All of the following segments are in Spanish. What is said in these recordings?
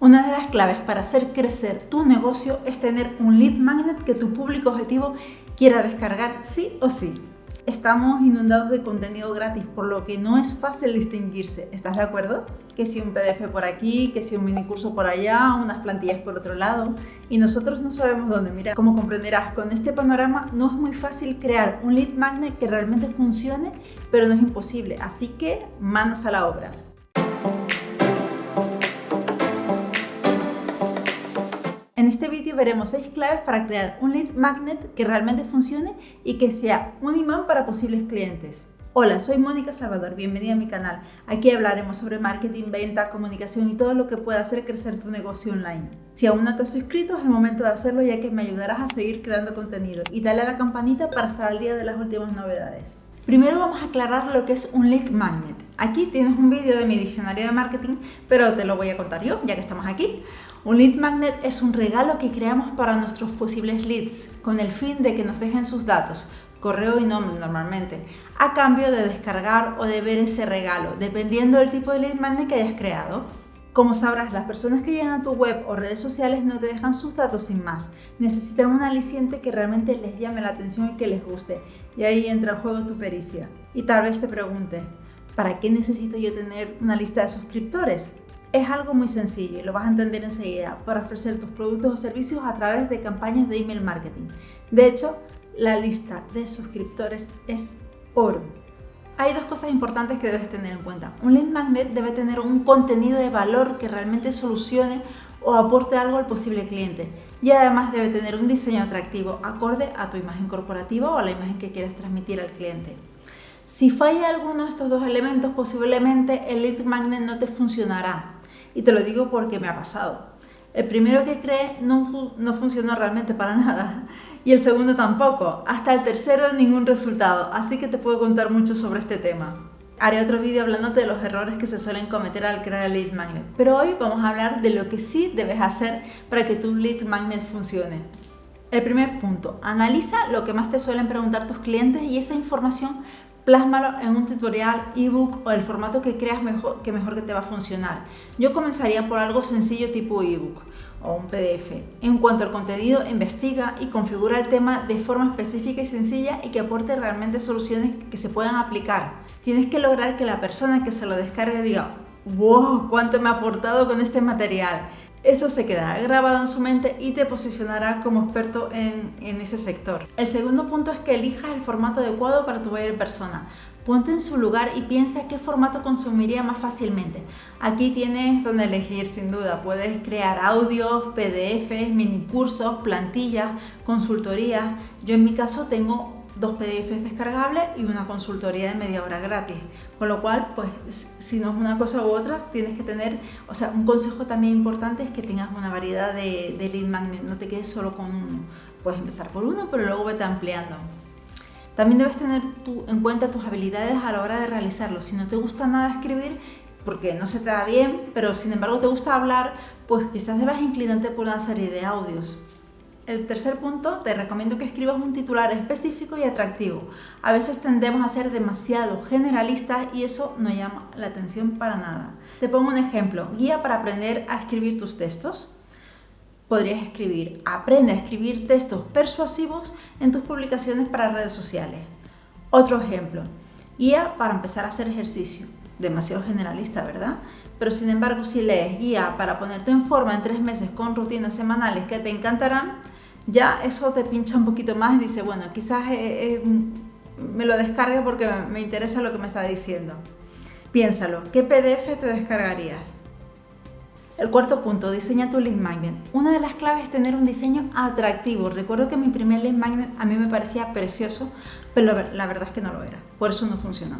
Una de las claves para hacer crecer tu negocio es tener un lead magnet que tu público objetivo quiera descargar sí o sí. Estamos inundados de contenido gratis, por lo que no es fácil distinguirse. ¿Estás de acuerdo? Que si un PDF por aquí, que si un mini curso por allá, unas plantillas por otro lado. Y nosotros no sabemos dónde mirar. Como comprenderás, con este panorama no es muy fácil crear un lead magnet que realmente funcione, pero no es imposible. Así que manos a la obra. Este vídeo veremos 6 claves para crear un lead magnet que realmente funcione y que sea un imán para posibles clientes. Hola, soy Mónica Salvador, bienvenida a mi canal. Aquí hablaremos sobre marketing, venta, comunicación y todo lo que pueda hacer crecer tu negocio online. Si aún no te has suscrito, es el momento de hacerlo ya que me ayudarás a seguir creando contenido y dale a la campanita para estar al día de las últimas novedades. Primero vamos a aclarar lo que es un lead magnet. Aquí tienes un vídeo de mi diccionario de marketing, pero te lo voy a contar yo, ya que estamos aquí. Un lead magnet es un regalo que creamos para nuestros posibles leads con el fin de que nos dejen sus datos, correo y nombre normalmente, a cambio de descargar o de ver ese regalo, dependiendo del tipo de lead magnet que hayas creado. Como sabrás, las personas que llegan a tu web o redes sociales no te dejan sus datos sin más. Necesitan un aliciente que realmente les llame la atención y que les guste. Y ahí entra en juego tu pericia. Y tal vez te pregunte, ¿para qué necesito yo tener una lista de suscriptores? Es algo muy sencillo y lo vas a entender enseguida para ofrecer tus productos o servicios a través de campañas de email marketing. De hecho, la lista de suscriptores es oro. Hay dos cosas importantes que debes tener en cuenta. Un lead magnet debe tener un contenido de valor que realmente solucione o aporte algo al posible cliente. Y además debe tener un diseño atractivo acorde a tu imagen corporativa o a la imagen que quieres transmitir al cliente. Si falla alguno de estos dos elementos, posiblemente el lead magnet no te funcionará y te lo digo porque me ha pasado. El primero que creé no, no funcionó realmente para nada y el segundo tampoco. Hasta el tercero ningún resultado, así que te puedo contar mucho sobre este tema. Haré otro vídeo hablándote de los errores que se suelen cometer al crear el lead magnet, pero hoy vamos a hablar de lo que sí debes hacer para que tu lead magnet funcione. El primer punto, analiza lo que más te suelen preguntar tus clientes y esa información plásmalo en un tutorial, ebook o el formato que creas mejor, que mejor que te va a funcionar. Yo comenzaría por algo sencillo tipo ebook o un PDF. En cuanto al contenido, investiga y configura el tema de forma específica y sencilla y que aporte realmente soluciones que se puedan aplicar. Tienes que lograr que la persona que se lo descargue diga ¡Wow! ¿Cuánto me ha aportado con este material? Eso se quedará grabado en su mente y te posicionará como experto en, ese sector. El segundo punto es que elijas el formato adecuado para tu buyer persona. Ponte en su lugar y piensa qué formato consumiría más fácilmente. Aquí tienes donde elegir sin duda. Puedes crear audios, PDFs, mini cursos, plantillas, consultorías. Yo en mi caso tengo dos PDFs descargables y una consultoría de media hora gratis. Con lo cual, pues si no es una cosa u otra, tienes que tener, o sea, un consejo también importante es que tengas una variedad de, lead magnet, no te quedes solo con uno. Puedes empezar por uno, pero luego vete ampliando. También debes tener en cuenta tus habilidades a la hora de realizarlo. Si no te gusta nada escribir, porque no se te da bien, pero sin embargo te gusta hablar, pues quizás debas inclinarte por una serie de audios. El tercer punto, te recomiendo que escribas un titular específico y atractivo. A veces tendemos a ser demasiado generalistas y eso no llama la atención para nada. Te pongo un ejemplo, guía para aprender a escribir tus textos. Podrías escribir, aprende a escribir textos persuasivos en tus publicaciones para redes sociales. Otro ejemplo, guía para empezar a hacer ejercicio. Demasiado generalista, ¿verdad? Pero sin embargo, si lees guía para ponerte en forma en tres meses con rutinas semanales que te encantarán, ya eso te pincha un poquito más y dice, bueno, quizás eh, eh, me lo descargue porque me interesa lo que me está diciendo. Piénsalo, ¿qué PDF te descargarías? El cuarto punto, diseña tu link magnet. Una de las claves es tener un diseño atractivo. Recuerdo que mi primer link magnet a mí me parecía precioso, pero la verdad es que no lo era. Por eso no funcionó.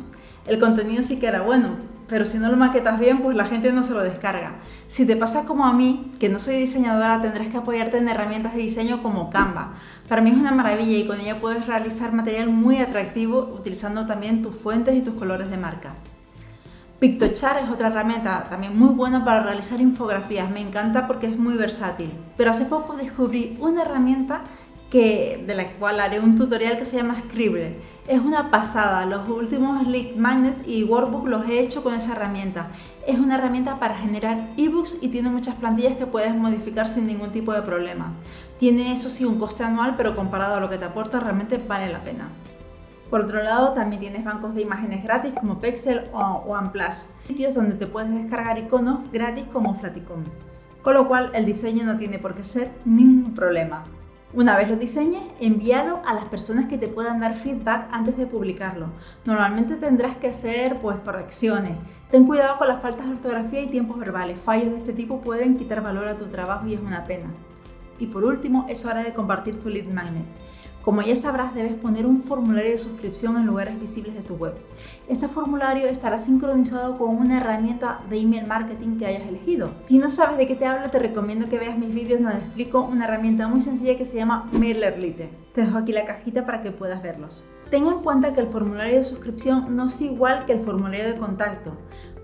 El contenido sí que era bueno, pero si no lo maquetas bien, pues la gente no se lo descarga. Si te pasa como a mí, que no soy diseñadora, tendrás que apoyarte en herramientas de diseño como Canva. Para mí es una maravilla y con ella puedes realizar material muy atractivo utilizando también tus fuentes y tus colores de marca. Pictochart es otra herramienta también muy buena para realizar infografías, me encanta porque es muy versátil. Pero hace poco descubrí una herramienta que, de la cual haré un tutorial que se llama Scribble. Es una pasada, los últimos Lead Magnet y Workbook los he hecho con esa herramienta. Es una herramienta para generar ebooks y tiene muchas plantillas que puedes modificar sin ningún tipo de problema. Tiene eso sí un coste anual, pero comparado a lo que te aporta realmente vale la pena. Por otro lado, también tienes bancos de imágenes gratis como Pexel o OnePlus, sitios donde te puedes descargar iconos gratis como Flaticon. Con lo cual, el diseño no tiene por qué ser ningún problema. Una vez lo diseñes, envíalo a las personas que te puedan dar feedback antes de publicarlo. Normalmente tendrás que hacer pues, correcciones. Ten cuidado con las faltas de ortografía y tiempos verbales. Fallos de este tipo pueden quitar valor a tu trabajo y es una pena. Y por último, es hora de compartir tu lead magnet. Como ya sabrás, debes poner un formulario de suscripción en lugares visibles de tu web. Este formulario estará sincronizado con una herramienta de email marketing que hayas elegido. Si no sabes de qué te hablo, te recomiendo que veas mis vídeos donde explico una herramienta muy sencilla que se llama MailerLite. Te dejo aquí la cajita para que puedas verlos. Ten en cuenta que el formulario de suscripción no es igual que el formulario de contacto.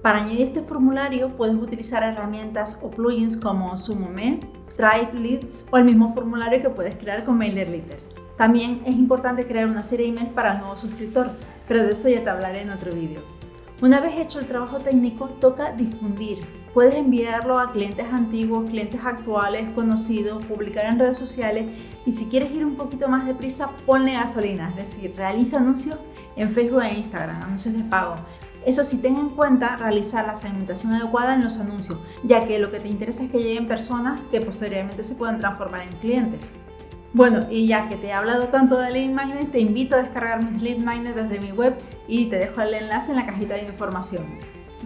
Para añadir este formulario puedes utilizar herramientas o plugins como Sumome, Drive Leads o el mismo formulario que puedes crear con MailerLite. También es importante crear una serie de emails para el nuevo suscriptor, pero de eso ya te hablaré en otro vídeo. Una vez hecho el trabajo técnico, toca difundir. Puedes enviarlo a clientes antiguos, clientes actuales, conocidos, publicar en redes sociales y si quieres ir un poquito más deprisa, ponle gasolina, es decir, realiza anuncios en Facebook e Instagram, anuncios de pago. Eso sí, ten en cuenta realizar la segmentación adecuada en los anuncios, ya que lo que te interesa es que lleguen personas que posteriormente se puedan transformar en clientes. Bueno, y ya que te he hablado tanto de Lead Magnet, te invito a descargar mis Lead Magnet desde mi web y te dejo el enlace en la cajita de información.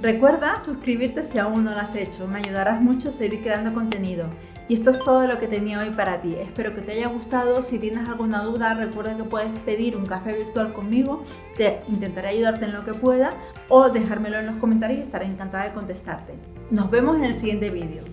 Recuerda suscribirte si aún no lo has hecho, me ayudarás mucho a seguir creando contenido. Y esto es todo lo que tenía hoy para ti. Espero que te haya gustado. Si tienes alguna duda, recuerda que puedes pedir un café virtual conmigo. Te intentaré ayudarte en lo que pueda o dejármelo en los comentarios y estaré encantada de contestarte. Nos vemos en el siguiente vídeo.